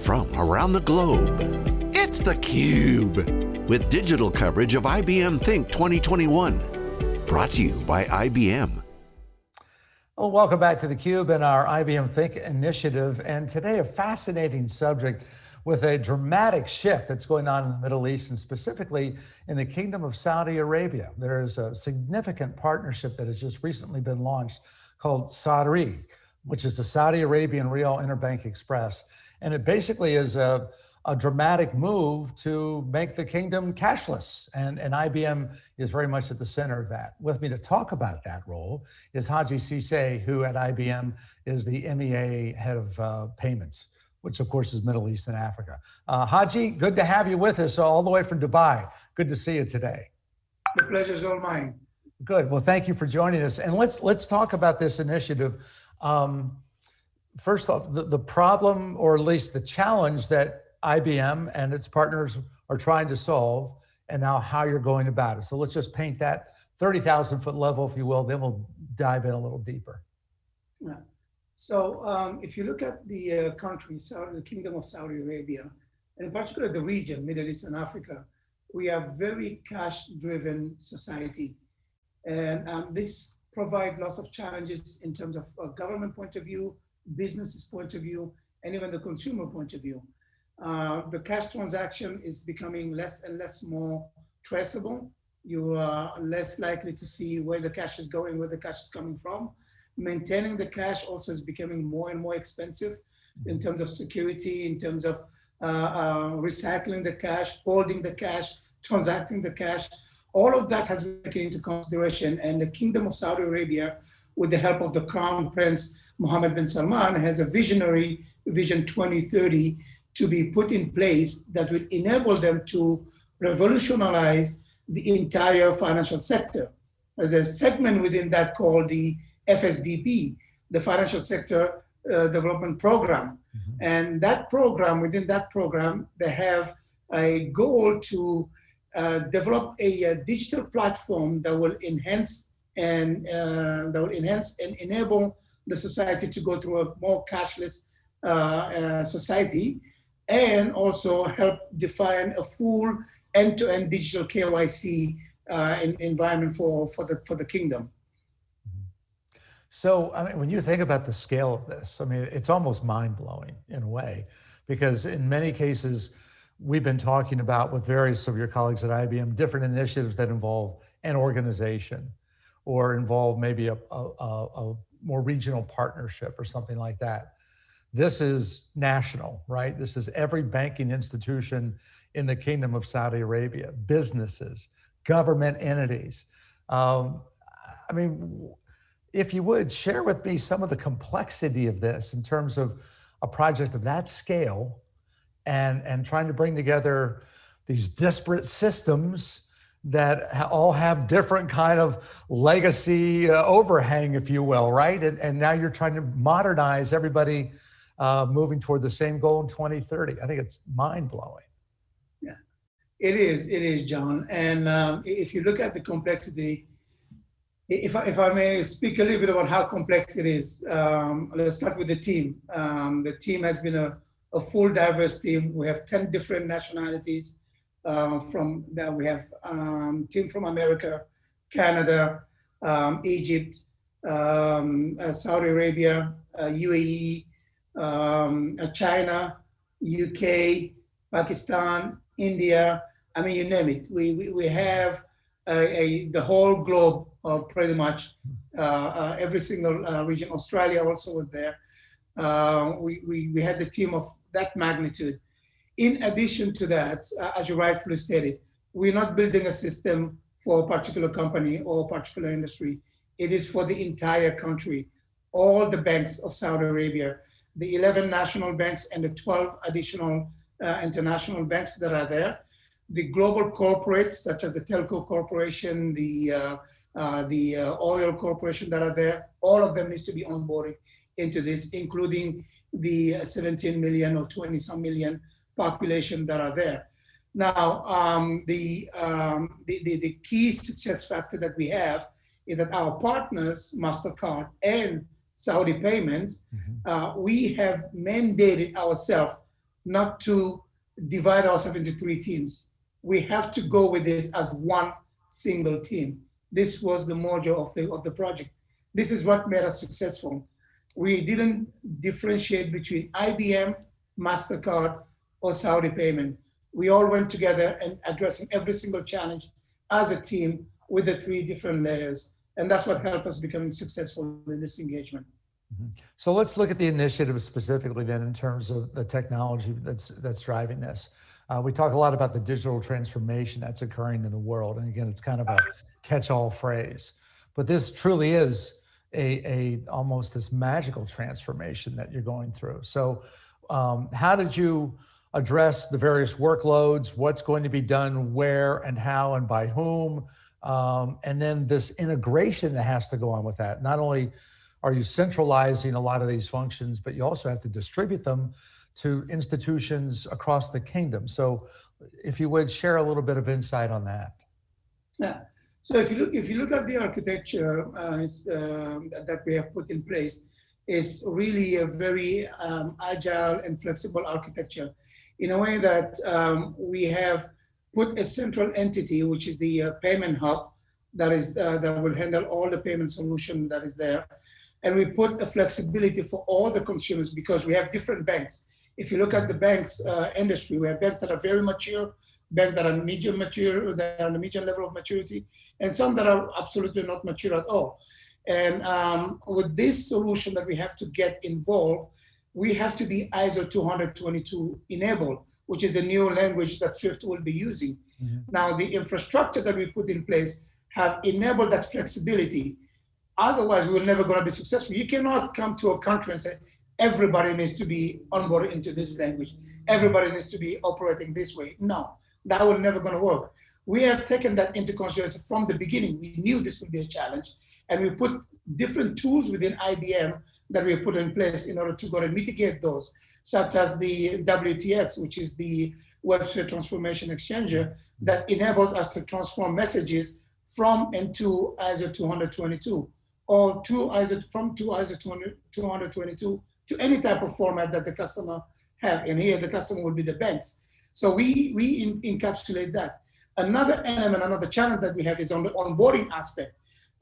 from around the globe. It's theCUBE, with digital coverage of IBM Think 2021. Brought to you by IBM. Well, welcome back to theCUBE and our IBM Think initiative. And today a fascinating subject with a dramatic shift that's going on in the Middle East and specifically in the Kingdom of Saudi Arabia. There is a significant partnership that has just recently been launched called SARI, which is the Saudi Arabian Real Interbank Express. And it basically is a, a dramatic move to make the kingdom cashless. And, and IBM is very much at the center of that. With me to talk about that role is Haji Cisse, who at IBM is the MEA head of uh, payments, which of course is Middle East and Africa. Uh, Haji, good to have you with us all the way from Dubai. Good to see you today. The pleasure is all mine. Good. Well, thank you for joining us. And let's let's talk about this initiative. Um, first off, the, the problem, or at least the challenge that IBM and its partners are trying to solve, and now how you're going about it. So let's just paint that 30,000 foot level, if you will, then we'll dive in a little deeper. Yeah. So um, if you look at the uh, country, Saudi, the Kingdom of Saudi Arabia, and in particular the region, Middle East and Africa, we are very cash-driven society. And um, this provide lots of challenges in terms of a government point of view, business's point of view, and even the consumer point of view. Uh, the cash transaction is becoming less and less more traceable. You are less likely to see where the cash is going, where the cash is coming from. Maintaining the cash also is becoming more and more expensive in terms of security, in terms of uh, uh, recycling the cash, holding the cash, transacting the cash. All of that has been taken into consideration and the Kingdom of Saudi Arabia with the help of the Crown Prince Mohammed bin Salman has a visionary Vision 2030 to be put in place that would enable them to revolutionize the entire financial sector. There's a segment within that called the FSDP, the Financial Sector uh, Development Program. Mm -hmm. And that program, within that program, they have a goal to develop a, a, digital platform that will enhance and uh, that will enhance and enable the society to go through a more cashless uh, uh, society and also help define a full end-to-end -end digital KYC uh, environment for, for, the, for the kingdom. So, I mean, when you think about the scale of this, I mean, it's almost mind blowing in a way, because in many cases, we've been talking about with various of your colleagues at IBM, different initiatives that involve an organization or involve maybe a, a, a, more regional partnership or something like that. This is national, right? This is every banking institution in the Kingdom of Saudi Arabia, businesses, government entities. Um, I mean, if you would share with me some of the complexity of this in terms of a project of that scale and, and trying to bring together these disparate systems that all have different kind of legacy uh, overhang, if you will, right? And, and now you're trying to modernize everybody uh, moving toward the same goal in 2030. I think it's mind blowing. Yeah, it is, it is, John. And um, if you look at the complexity, if I, if I may speak a little bit about how complex it is, um, let's start with the team. Um, the team has been a a full diverse team. We have 10 different nationalities uh, from that. We have um, team from America, Canada, um, Egypt, um, uh, Saudi Arabia, uh, UAE, um, uh, China, UK, Pakistan, India, I mean, you name it. We, we, we have a, a, the whole globe uh, pretty much, uh, every single region. Australia also was there. We, we, we had the team of that magnitude. In addition to that, uh, as you rightfully stated, we're not building a system for a particular company or a particular industry. It is for the entire country. All the banks of Saudi Arabia, the 11 national banks and the 12 additional uh, international banks that are there, the global corporates such as the telco corporation, the uh, uh, the uh, oil corporation that are there, all of them needs to be onboarded into this, including the 17 million or 20 some million population that are there. Now, um, the, um, the, the, the, key success factor that we have is that our partners, MasterCard and Saudi Payments, mm -hmm. uh, we have mandated ourselves not to divide ourselves into three teams. We have to go with this as one single team. This was the mojo of the, of the project. This is what made us successful. We didn't differentiate between IBM, MasterCard, or Saudi payment. We all went together and addressing every single challenge as a team with the three different layers. And that's what helped us becoming successful in this engagement. Mm-hmm. So let's look at the initiative specifically then in terms of the technology that's that's driving this. Uh, we talk a lot about the digital transformation that's occurring in the world. And again, it's kind of a catch-all phrase, but this truly is a, a almost this magical transformation that you're going through. So um, how did you address the various workloads, what's going to be done where and how and by whom, um, and then this integration that has to go on with that. Not only are you centralizing a lot of these functions, but you also have to distribute them to institutions across the kingdom. So if you would share a little bit of insight on that. Yeah. So if you look, if you look at the architecture uh, uh, that we have put in place, is really a very um, agile and flexible architecture in a way that um, we have put a central entity, which is the uh, payment hub that is uh, that will handle all the payment solution that is there. And we put a flexibility for all the consumers because we have different banks. If you look at the banks uh, industry, we have banks that are very mature, banks that are medium mature, that are on the medium level of maturity, and some that are absolutely not mature at all. And um, with this solution that we have to get involved, we have to be ISO 20022 enabled, which is the new language that Swift will be using. Mm -hmm. Now, the infrastructure that we put in place have enabled that flexibility. Otherwise, we're never going to be successful. You cannot come to a country and say, everybody needs to be onboarded into this language. Everybody needs to be operating this way. No, that will never going to work we have taken that into consideration from the beginning. We knew this would be a challenge, and we put different tools within IBM that we put in place in order to go and mitigate those, such as the WTX, which is the WebSphere Transformation Extender that enables us to transform messages from and to ISO 20022, or to ISO, from to ISO 20022 to any type of format that the customer have. And here the customer will be the banks. So we, we in, encapsulate that. Another element, another challenge that we have is on the onboarding aspect.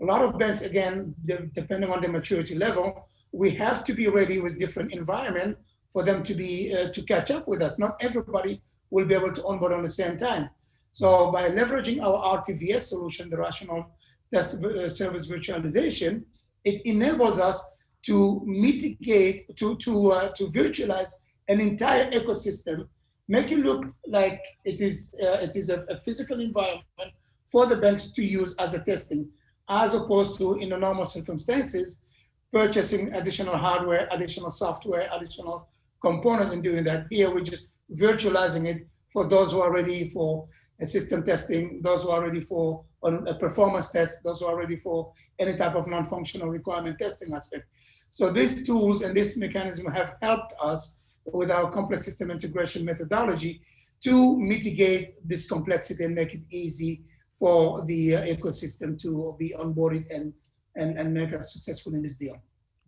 A lot of banks, again, depending on the maturity level, we have to be ready with different environment for them to be uh, to catch up with us. Not everybody will be able to onboard on the same time. So by leveraging our RTVS solution, the rational test uh, service virtualization, it enables us to mitigate, to, to, uh, to virtualize an entire ecosystem make it look like it is, uh, it is a, a, physical environment for the banks to use as a testing, as opposed to in the normal circumstances, purchasing additional hardware, additional software, additional component and doing that. Here we're just virtualizing it for those who are ready for system testing, those who are ready for a performance test, those who are ready for any type of non-functional requirement testing aspect. So these tools and this mechanism have helped us with our complex system integration methodology to mitigate this complexity and make it easy for the uh, ecosystem to be onboarded and, and, and make us successful in this deal.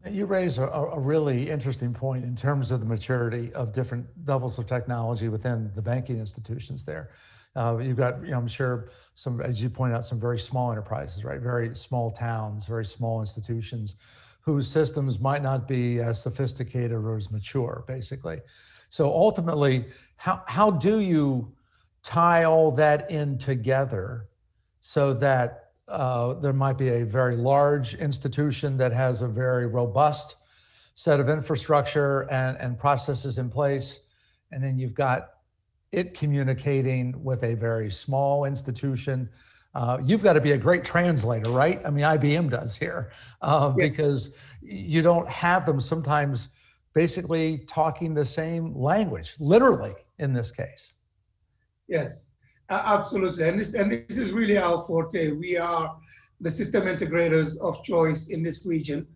You raise a, a, really interesting point in terms of the maturity of different levels of technology within the banking institutions there. Uh, you've got, you know, I'm sure some, as you point out, some very small enterprises, right? Very small towns, very small institutions whose systems might not be as sophisticated or as mature, basically. So ultimately, how, how do you tie all that in together so that uh, there might be a very large institution that has a very robust set of infrastructure and, and processes in place, and then you've got it communicating with a very small institution uh, you've got to be a great translator, right? I mean, IBM does here uh, yeah. because you don't have them sometimes basically talking the same language, literally in this case. Yes, absolutely. And this, and this is really our forte. We are the system integrators of choice in this region.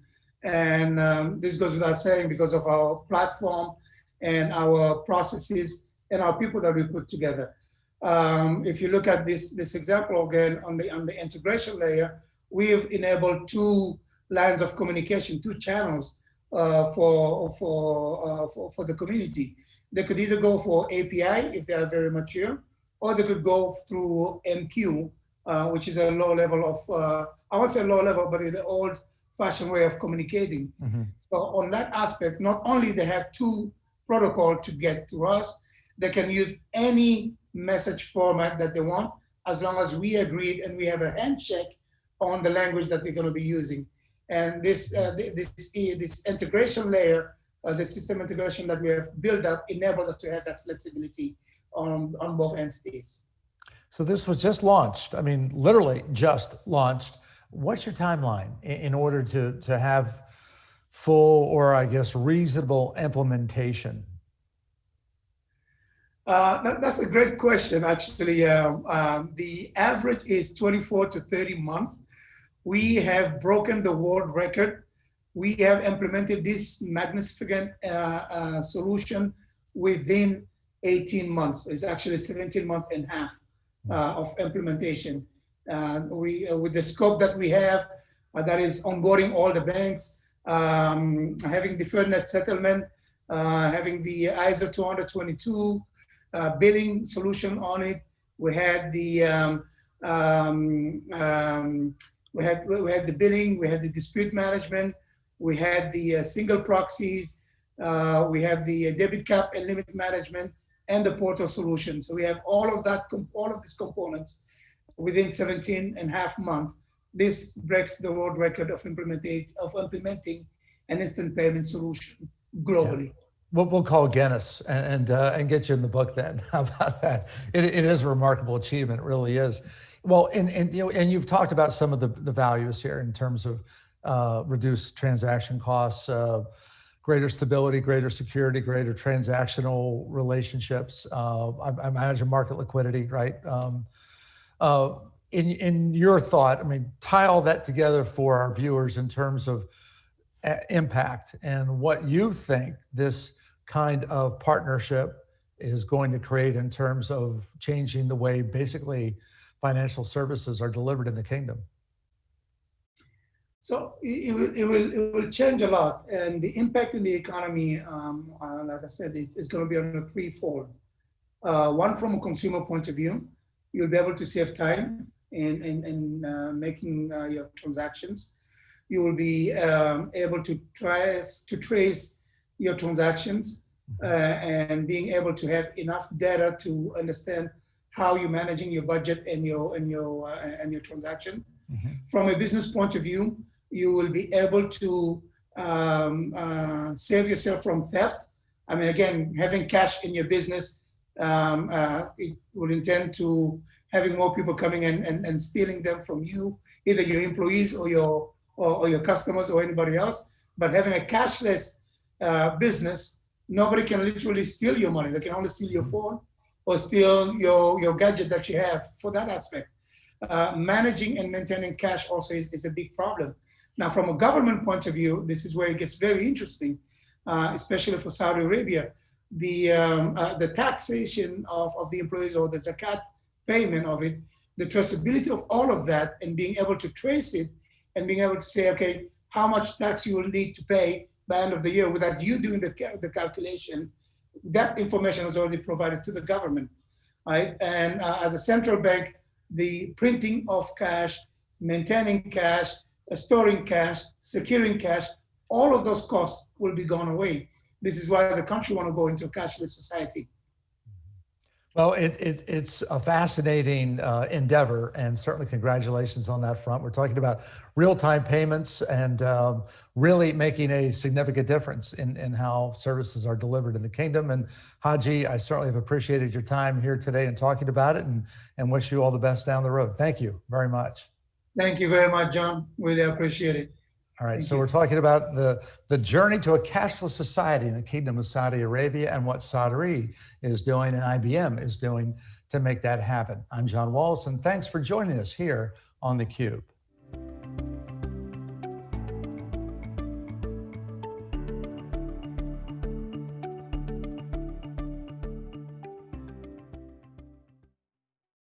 And um, this goes without saying because of our platform and our processes and our people that we put together. Um, if you look at this, this example again on the, on the integration layer, we've enabled two lines of communication, two channels uh, for, for, uh, for, for, the community. They could either go for API if they are very mature, or they could go through MQ, uh, which is a low level of, uh, I won't say low level, but the old fashioned way of communicating. Mm -hmm. So on that aspect, not only they have two protocol to get to us, they can use any message format that they want, as long as we agreed and we have a handshake on the language that they're going to be using. And this uh, this this integration layer, uh, the system integration that we have built up, enabled us to have that flexibility on on both entities. So this was just launched. I mean, literally just launched. What's your timeline in order to to have full or I guess reasonable implementation uh, that, that's a great question, actually. Um, um, the average is 24 to 30 months. We have broken the world record. We have implemented this magnificent uh, uh, solution within 18 months. It's actually 17 months and half uh, of implementation. Uh, we, uh, with the scope that we have, that is onboarding all the banks, um, having deferred net settlement, having the ISO 20022, uh, billing solution on it. We had the um, um, um, we had we had the billing, we had the dispute management, we had the uh, single proxies, uh, we have the debit cap and limit management, and the portal solution. So we have all of that, all of these components within 17 and a half months. This breaks the world record of of implementing an instant payment solution globally. Yeah. We'll, we'll call Guinness and and, uh, and, get you in the book then. How about that? It, it is a remarkable achievement. It really is. Well, and, and, you know, and you've talked about some of the, the values here in terms of uh, reduced transaction costs, uh, greater stability, greater security, greater transactional relationships. Uh, I, I, imagine market liquidity, right? Um, uh, in, in your thought, I mean, tie all that together for our viewers in terms of uh, impact and what you think this kind of partnership is going to create in terms of changing the way basically financial services are delivered in the kingdom? So it will, it will, it will change a lot. And the impact in the economy, um, uh, like I said, is, is going to be on a threefold. Uh, one, from a consumer point of view, you'll be able to save time in, in, in uh, making uh, your transactions. You will be um, able to try to trace your transactions uh, and being able to have enough data to understand how you're managing your budget and your and your uh, and your transaction. Mm -hmm. From a business point of view, you will be able to um, uh, save yourself from theft. I mean, again, having cash in your business, um, uh, it will intend to having more people coming in and, and stealing them from you, either your employees or your or, or your customers or anybody else. But having a cashless uh, business, nobody can literally steal your money. They can only steal your phone or steal your, your gadget that you have for that aspect. Uh, managing and maintaining cash also is, is a big problem. Now, from a government point of view, this is where it gets very interesting, uh, especially for Saudi Arabia. The, um, uh, the taxation of, of the employees or the zakat payment of it, the traceability of all of that and being able to trace it and being able to say, okay, how much tax you will need to pay by end of the year without you doing the, the calculation, that information is already provided to the government, right? And uh, as a central bank, the printing of cash, maintaining cash, storing cash, securing cash, all of those costs will be gone away. This is why the country want to go into a cashless society. Well, it, it, it's a fascinating uh, endeavor, and certainly congratulations on that front. We're talking about real-time payments and um, really making a significant difference in, in how services are delivered in the kingdom. And Haji, I certainly have appreciated your time here today and talking about it, and, and wish you all the best down the road. Thank you very much. Thank you very much, John. Really appreciate it. All right, Thank so you. we're talking about the, the journey to a cashless society in the Kingdom of Saudi Arabia and what Sadri is doing and IBM is doing to make that happen. I'm John Walls, and thanks for joining us here on theCUBE.